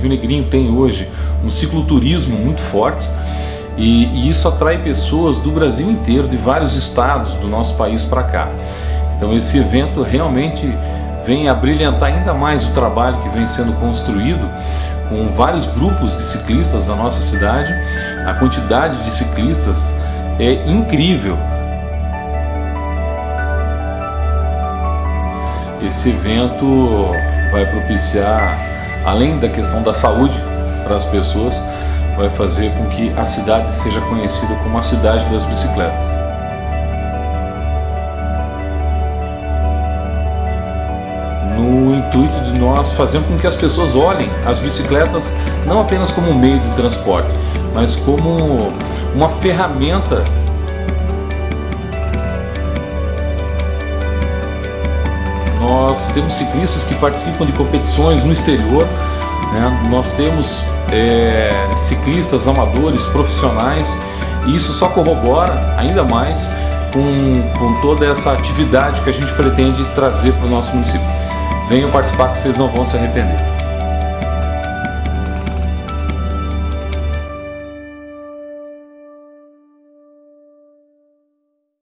Rio Negrinho tem hoje um cicloturismo muito forte e, e isso atrai pessoas do Brasil inteiro, de vários estados do nosso país para cá. Então esse evento realmente vem a brilhantar ainda mais o trabalho que vem sendo construído com vários grupos de ciclistas da nossa cidade. A quantidade de ciclistas é incrível. Esse evento vai propiciar, além da questão da saúde para as pessoas, vai fazer com que a cidade seja conhecida como a cidade das bicicletas. No intuito de nós fazer com que as pessoas olhem as bicicletas não apenas como um meio de transporte, mas como uma ferramenta Nós temos ciclistas que participam de competições no exterior, né? nós temos é, ciclistas amadores, profissionais, e isso só corrobora ainda mais com, com toda essa atividade que a gente pretende trazer para o nosso município. Venham participar que vocês não vão se arrepender.